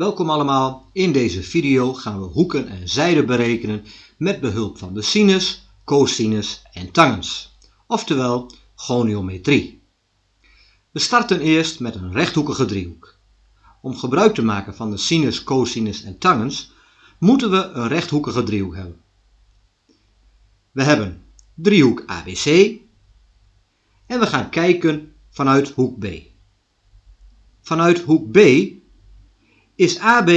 Welkom allemaal. In deze video gaan we hoeken en zijden berekenen met behulp van de sinus, cosinus en tangens, oftewel goniometrie. We starten eerst met een rechthoekige driehoek. Om gebruik te maken van de sinus, cosinus en tangens moeten we een rechthoekige driehoek hebben. We hebben driehoek ABC en we gaan kijken vanuit hoek B. Vanuit hoek B is AB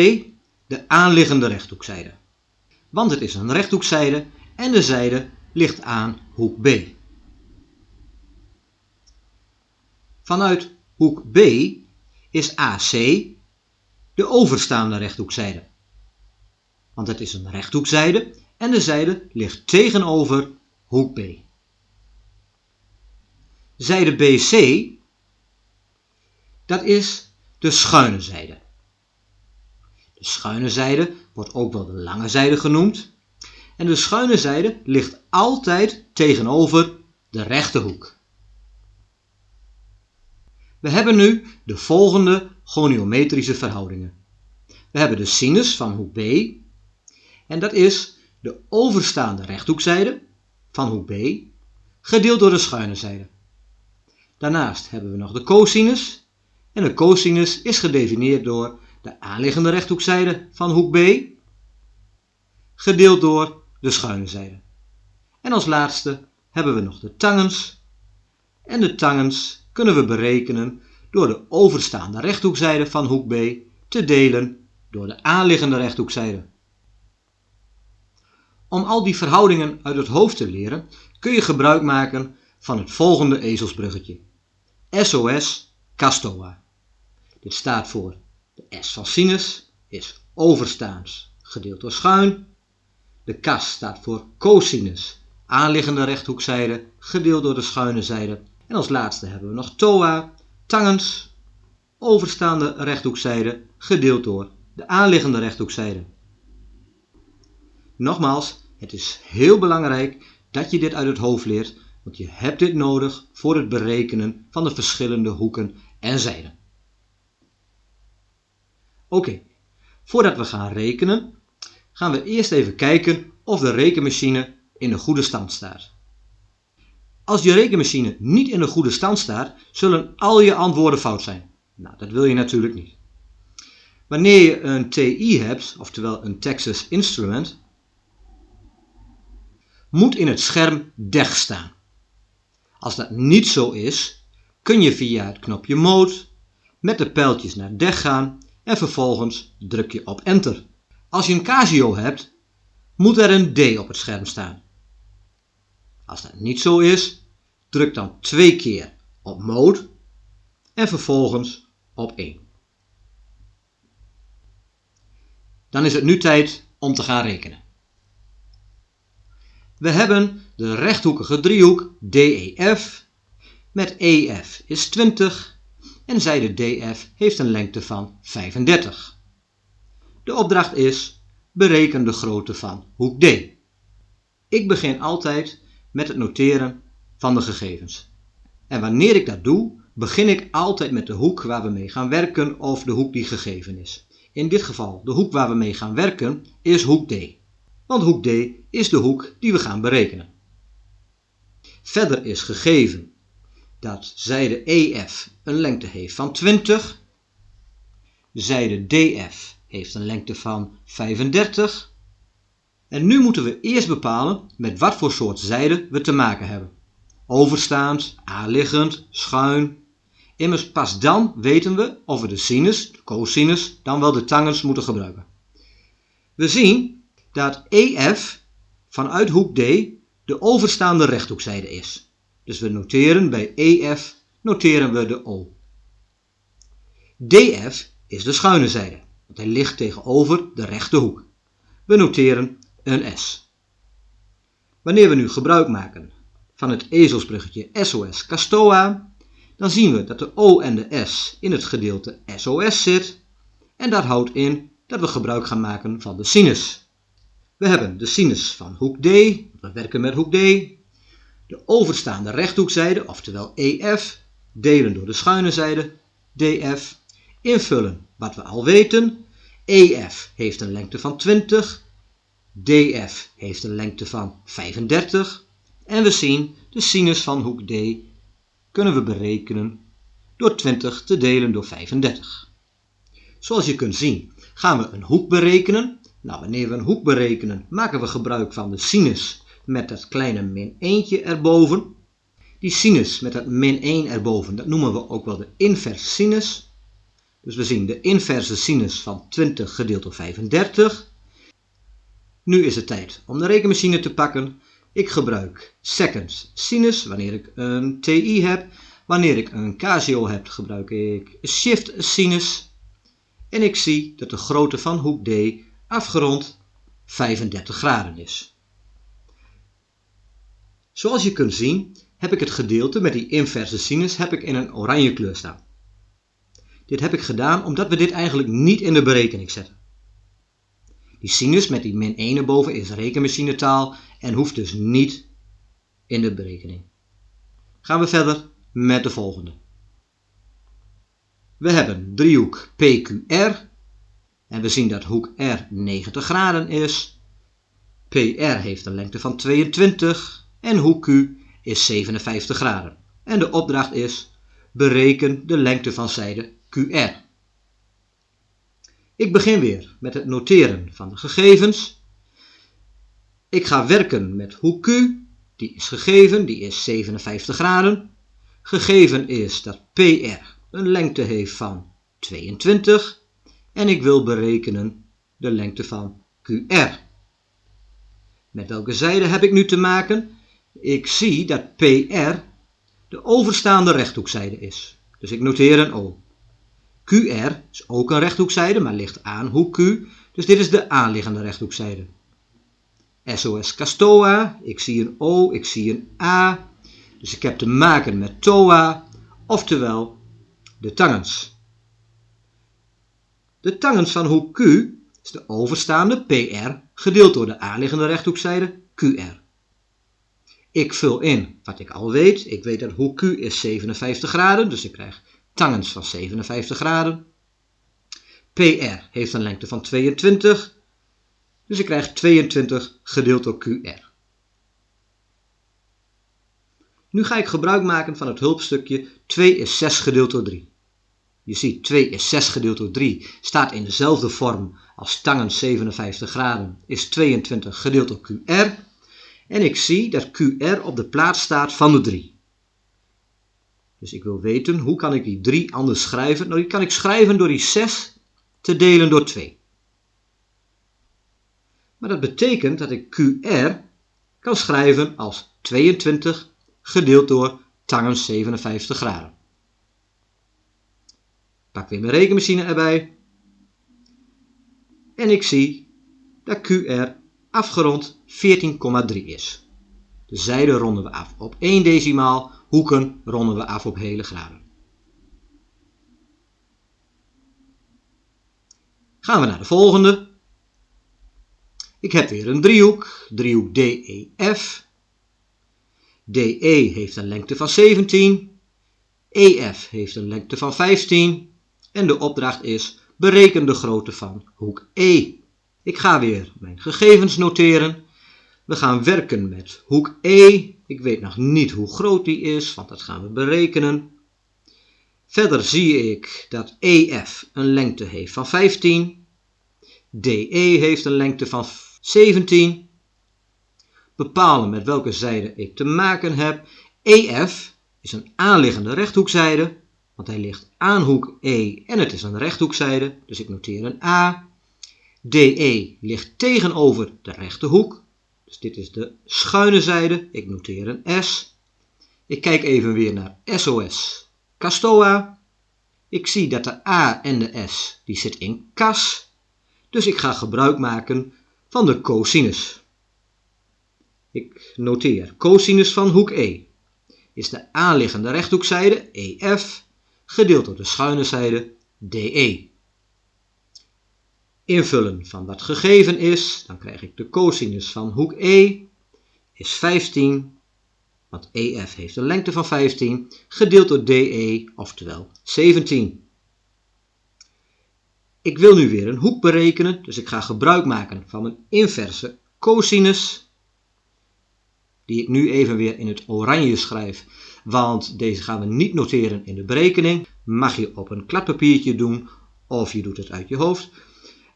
de aanliggende rechthoekzijde. Want het is een rechthoekzijde en de zijde ligt aan hoek B. Vanuit hoek B is AC de overstaande rechthoekzijde. Want het is een rechthoekzijde en de zijde ligt tegenover hoek B. Zijde BC, dat is de schuine zijde. De schuine zijde wordt ook wel de lange zijde genoemd. En de schuine zijde ligt altijd tegenover de rechte hoek. We hebben nu de volgende goniometrische verhoudingen. We hebben de sinus van hoek B. En dat is de overstaande rechthoekzijde van hoek B gedeeld door de schuine zijde. Daarnaast hebben we nog de cosinus. En de cosinus is gedefinieerd door de aanliggende rechthoekzijde van hoek B gedeeld door de schuine zijde. En als laatste hebben we nog de tangens. En de tangens kunnen we berekenen door de overstaande rechthoekzijde van hoek B te delen door de aanliggende rechthoekzijde. Om al die verhoudingen uit het hoofd te leren kun je gebruik maken van het volgende ezelsbruggetje. SOS Castoa. Dit staat voor S van sinus is overstaans gedeeld door schuin. De kas staat voor cosinus, aanliggende rechthoekzijde gedeeld door de schuine zijde. En als laatste hebben we nog toa, tangens, overstaande rechthoekzijde gedeeld door de aanliggende rechthoekzijde. Nogmaals, het is heel belangrijk dat je dit uit het hoofd leert, want je hebt dit nodig voor het berekenen van de verschillende hoeken en zijden. Oké, voordat we gaan rekenen, gaan we eerst even kijken of de rekenmachine in een goede stand staat. Als je rekenmachine niet in een goede stand staat, zullen al je antwoorden fout zijn. Nou, dat wil je natuurlijk niet. Wanneer je een TI hebt, oftewel een Texas Instrument, moet in het scherm DEG staan. Als dat niet zo is, kun je via het knopje Mode met de pijltjes naar DEG gaan en vervolgens druk je op Enter. Als je een Casio hebt, moet er een D op het scherm staan. Als dat niet zo is, druk dan twee keer op Mode en vervolgens op 1. Dan is het nu tijd om te gaan rekenen. We hebben de rechthoekige driehoek DEF met EF is 20 en zijde DF heeft een lengte van 35. De opdracht is bereken de grootte van hoek D. Ik begin altijd met het noteren van de gegevens. En wanneer ik dat doe, begin ik altijd met de hoek waar we mee gaan werken of de hoek die gegeven is. In dit geval, de hoek waar we mee gaan werken is hoek D. Want hoek D is de hoek die we gaan berekenen. Verder is gegeven dat zijde EF een lengte heeft van 20, zijde DF heeft een lengte van 35. En nu moeten we eerst bepalen met wat voor soort zijde we te maken hebben. Overstaand, aanliggend, schuin. Immers pas dan weten we of we de sinus, de cosinus, dan wel de tangens moeten gebruiken. We zien dat EF vanuit hoek D de overstaande rechthoekzijde is. Dus we noteren bij EF noteren we de O. DF is de schuine zijde, want hij ligt tegenover de rechte hoek. We noteren een S. Wanneer we nu gebruik maken van het ezelsbruggetje SOS Castoa, dan zien we dat de O en de S in het gedeelte SOS zit en dat houdt in dat we gebruik gaan maken van de sinus. We hebben de sinus van hoek D, we werken met hoek D, de overstaande rechthoekzijde, oftewel EF, delen door de schuine zijde, DF, invullen wat we al weten EF heeft een lengte van 20, DF heeft een lengte van 35 en we zien de sinus van hoek D kunnen we berekenen door 20 te delen door 35. Zoals je kunt zien gaan we een hoek berekenen. Nou, wanneer we een hoek berekenen maken we gebruik van de sinus met dat kleine min 1 erboven. Die sinus met dat min 1 erboven, dat noemen we ook wel de inverse sinus. Dus we zien de inverse sinus van 20 gedeeld door 35. Nu is het tijd om de rekenmachine te pakken. Ik gebruik second sinus wanneer ik een TI heb. Wanneer ik een Casio heb, gebruik ik shift sinus. En ik zie dat de grootte van hoek D afgerond 35 graden is. Zoals je kunt zien heb ik het gedeelte met die inverse sinus heb ik in een oranje kleur staan. Dit heb ik gedaan omdat we dit eigenlijk niet in de berekening zetten. Die sinus met die min 1 erboven is rekenmachinetaal en hoeft dus niet in de berekening. Gaan we verder met de volgende. We hebben driehoek PQR en we zien dat hoek R 90 graden is. PR heeft een lengte van 22 en hoek Q is 57 graden. En de opdracht is bereken de lengte van zijde QR. Ik begin weer met het noteren van de gegevens. Ik ga werken met hoek Q, die is gegeven, die is 57 graden. Gegeven is dat PR een lengte heeft van 22 en ik wil berekenen de lengte van QR. Met welke zijde heb ik nu te maken? Ik zie dat PR de overstaande rechthoekzijde is. Dus ik noteer een O. QR is ook een rechthoekzijde, maar ligt aan hoek Q. Dus dit is de aanliggende rechthoekzijde. SOS Castoa, ik zie een O, ik zie een A. Dus ik heb te maken met TOA, oftewel de tangens. De tangens van hoek Q is de overstaande PR gedeeld door de aanliggende rechthoekzijde QR. Ik vul in wat ik al weet. Ik weet dat hoek Q is 57 graden, dus ik krijg tangens van 57 graden. PR heeft een lengte van 22, dus ik krijg 22 gedeeld door QR. Nu ga ik gebruik maken van het hulpstukje 2 is 6 gedeeld door 3. Je ziet 2 is 6 gedeeld door 3 staat in dezelfde vorm als tangens 57 graden is 22 gedeeld door QR. En ik zie dat QR op de plaats staat van de 3. Dus ik wil weten, hoe kan ik die 3 anders schrijven? Nou, die kan ik schrijven door die 6 te delen door 2. Maar dat betekent dat ik QR kan schrijven als 22 gedeeld door tangens 57 graden. Pak weer mijn rekenmachine erbij. En ik zie dat QR afgerond 14,3 is. De zijden ronden we af op 1 decimaal, hoeken ronden we af op hele graden. Gaan we naar de volgende. Ik heb weer een driehoek, driehoek DEF. DE heeft een lengte van 17, EF heeft een lengte van 15 en de opdracht is bereken de grootte van hoek E. Ik ga weer mijn gegevens noteren. We gaan werken met hoek E. Ik weet nog niet hoe groot die is, want dat gaan we berekenen. Verder zie ik dat EF een lengte heeft van 15. DE heeft een lengte van 17. Bepalen met welke zijde ik te maken heb. EF is een aanliggende rechthoekzijde, want hij ligt aan hoek E en het is een rechthoekzijde, dus ik noteer een A. DE ligt tegenover de rechte hoek. Dus dit is de schuine zijde. Ik noteer een S. Ik kijk even weer naar SOS Castoa. Ik zie dat de A en de S die zit in kas. Dus ik ga gebruik maken van de cosinus. Ik noteer cosinus van hoek E is de aanliggende rechthoekzijde EF gedeeld door de schuine zijde DE invullen van wat gegeven is, dan krijg ik de cosinus van hoek E is 15, want EF heeft een lengte van 15, gedeeld door DE, oftewel 17. Ik wil nu weer een hoek berekenen, dus ik ga gebruik maken van mijn inverse cosinus, die ik nu even weer in het oranje schrijf, want deze gaan we niet noteren in de berekening. Mag je op een kladpapiertje doen of je doet het uit je hoofd.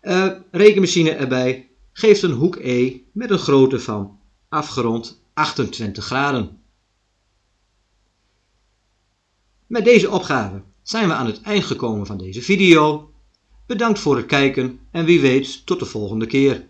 Uh, rekenmachine erbij geeft een hoek E met een grootte van afgerond 28 graden. Met deze opgave zijn we aan het eind gekomen van deze video. Bedankt voor het kijken en wie weet tot de volgende keer.